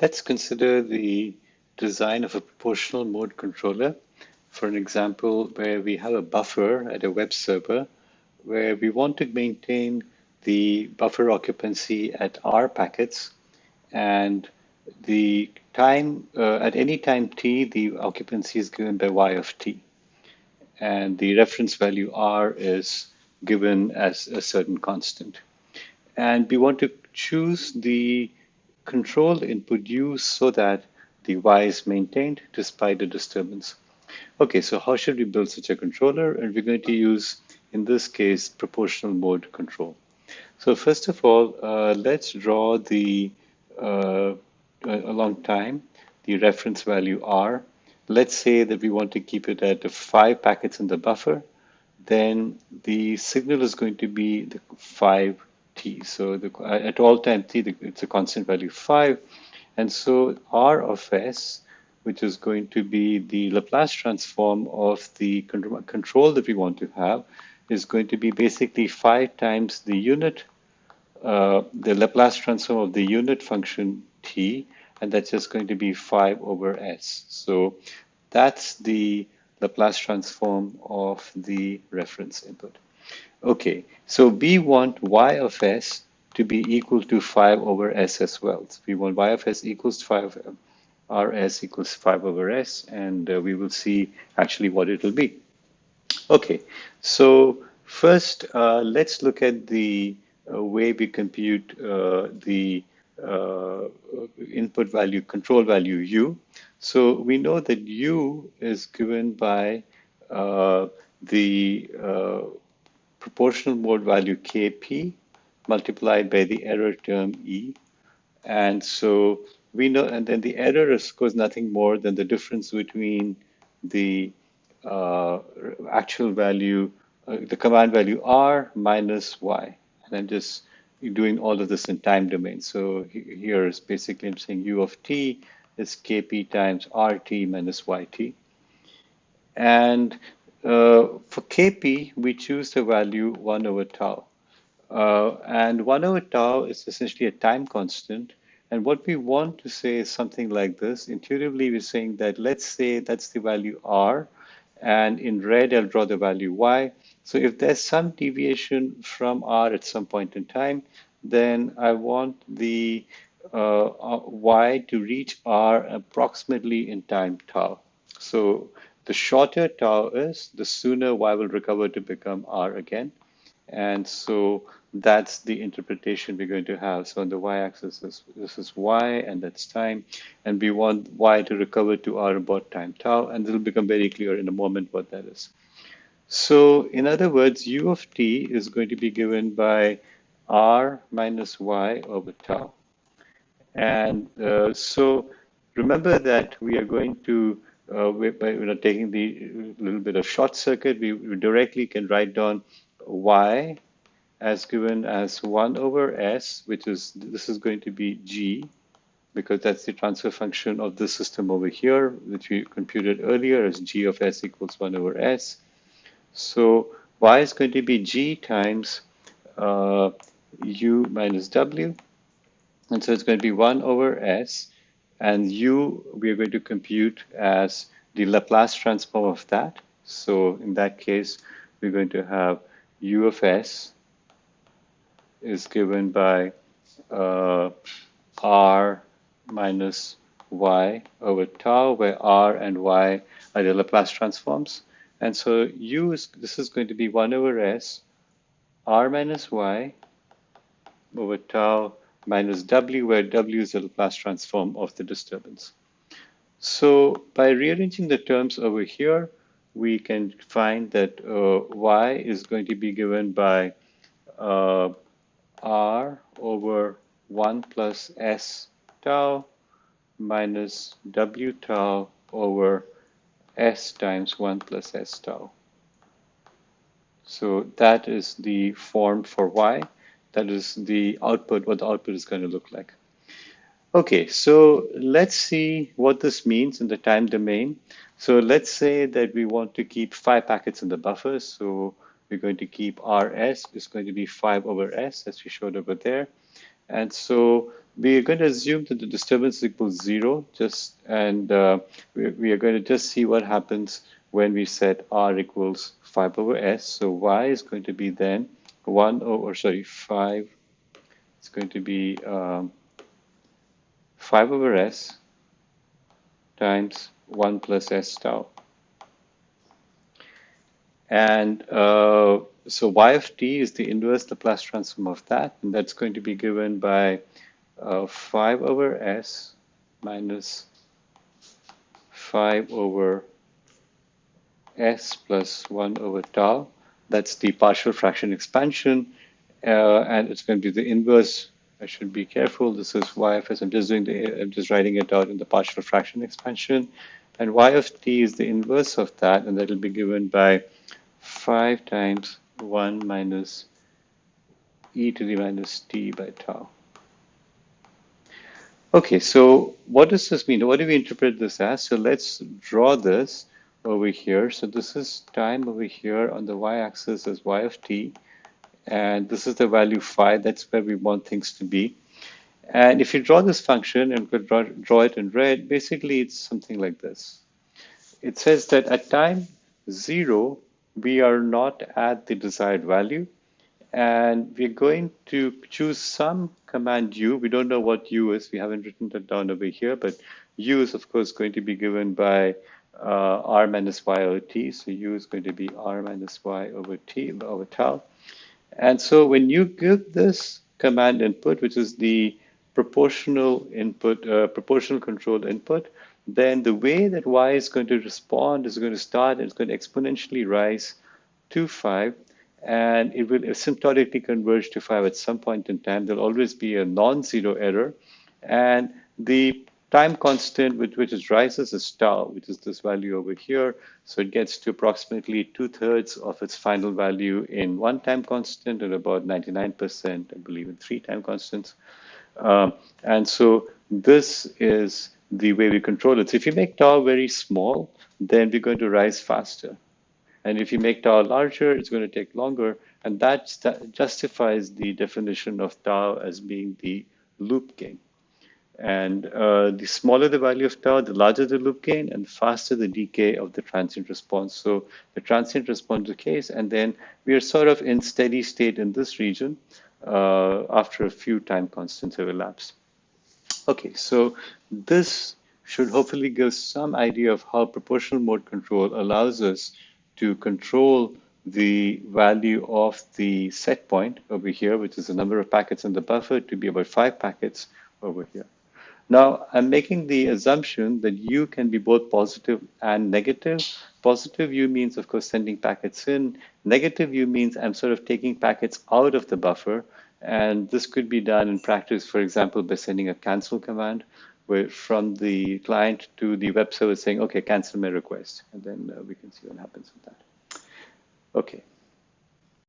Let's consider the design of a proportional mode controller. For an example where we have a buffer at a web server where we want to maintain the buffer occupancy at r packets and the time uh, at any time t the occupancy is given by y of t. And the reference value r is given as a certain constant. And we want to choose the control input u so that the y is maintained despite the disturbance. Okay, so how should we build such a controller? And we're going to use, in this case, proportional mode control. So first of all, uh, let's draw the, uh, a long time, the reference value R. Let's say that we want to keep it at five packets in the buffer. Then the signal is going to be the five t. So the, at all time t, it's a constant value 5. And so r of s, which is going to be the Laplace transform of the control that we want to have, is going to be basically 5 times the unit, uh, the Laplace transform of the unit function t, and that's just going to be 5 over s. So that's the Laplace transform of the reference input. Okay, so we want y of s to be equal to 5 over s as well. So we want y of s equals 5, rs equals 5 over s, and uh, we will see actually what it will be. Okay, so first uh, let's look at the uh, way we compute uh, the uh, input value, control value u. So we know that u is given by uh, the proportional mode value Kp multiplied by the error term E. And so we know, and then the error is, of nothing more than the difference between the uh, actual value, uh, the command value R minus Y. And I'm just doing all of this in time domain. So here is basically I'm saying U of T is Kp times RT minus YT. And for Kp, we choose the value 1 over tau. Uh, and 1 over tau is essentially a time constant. And what we want to say is something like this. Intuitively, we're saying that let's say that's the value r, and in red, I'll draw the value y. So if there's some deviation from r at some point in time, then I want the uh, uh y to reach r approximately in time tau. So the shorter tau is, the sooner y will recover to become r again. And so that's the interpretation we're going to have. So on the y-axis, this, this is y, and that's time. And we want y to recover to r about time tau, and it'll become very clear in a moment what that is. So in other words, u of t is going to be given by r minus y over tau. And uh, so remember that we are going to uh, by you know, taking the little bit of short circuit, we, we directly can write down y as given as 1 over s, which is, this is going to be g, because that's the transfer function of the system over here, which we computed earlier as g of s equals 1 over s. So y is going to be g times uh, u minus w, and so it's going to be 1 over s, and u we are going to compute as the Laplace transform of that. So in that case, we're going to have u of s is given by uh, r minus y over tau, where r and y are the Laplace transforms. And so u is, this is going to be 1 over s, r minus y over tau minus w, where w is the Laplace transform of the disturbance. So by rearranging the terms over here, we can find that uh, y is going to be given by uh, r over 1 plus s tau minus w tau over s times 1 plus s tau. So that is the form for y that is the output, what the output is going to look like. Okay, so let's see what this means in the time domain. So let's say that we want to keep five packets in the buffer. So we're going to keep rs is going to be 5 over s as we showed over there. And so we are going to assume that the disturbance equals zero, just and uh, we, we, are going to just see what happens when we set r equals 5 over s. So y is going to be then 1 over, sorry, 5, it's going to be um, 5 over s times 1 plus s tau. And uh, so y of t is the inverse Laplace transform of that, and that's going to be given by uh, 5 over s minus 5 over s plus 1 over tau. That's the partial fraction expansion, uh, and it's going to be the inverse. I should be careful. This is y of s. I'm just doing the. I'm just writing it out in the partial fraction expansion, and y of t is the inverse of that, and that will be given by 5 times 1 minus e to the minus t by tau. Okay, so what does this mean? What do we interpret this as? So let's draw this over here. So this is time over here on the y-axis as y of t. And this is the value phi. That's where we want things to be. And if you draw this function and could draw, draw it in red, basically it's something like this. It says that at time zero, we are not at the desired value. And we're going to choose some command u. We don't know what u is. We haven't written that down over here, but u is, of course, going to be given by uh, r minus y over t. So u is going to be r minus y over t over tau. And so when you give this command input, which is the proportional input, uh, proportional control input, then the way that y is going to respond is going to start, and it's going to exponentially rise to 5, and it will asymptotically converge to 5 at some point in time. There'll always be a non-zero error, and the time constant with which it rises is tau, which is this value over here. So it gets to approximately two-thirds of its final value in one time constant and about 99%, I believe, in three time constants. Um, and so this is the way we control it. So if you make tau very small, then we're going to rise faster. And if you make tau larger, it's going to take longer. And that justifies the definition of tau as being the loop gain. And uh, the smaller the value of tau, the larger the loop gain, and faster the decay of the transient response. So the transient response decays, and then we are sort of in steady state in this region uh, after a few time constants have elapsed. Okay, so this should hopefully give some idea of how proportional mode control allows us to control the value of the set point over here, which is the number of packets in the buffer to be about five packets over here. Now, I'm making the assumption that U can be both positive and negative. Positive U means, of course, sending packets in. Negative U means I'm sort of taking packets out of the buffer. And this could be done in practice, for example, by sending a cancel command where from the client to the web server saying, okay, cancel my request. And then uh, we can see what happens with that. Okay.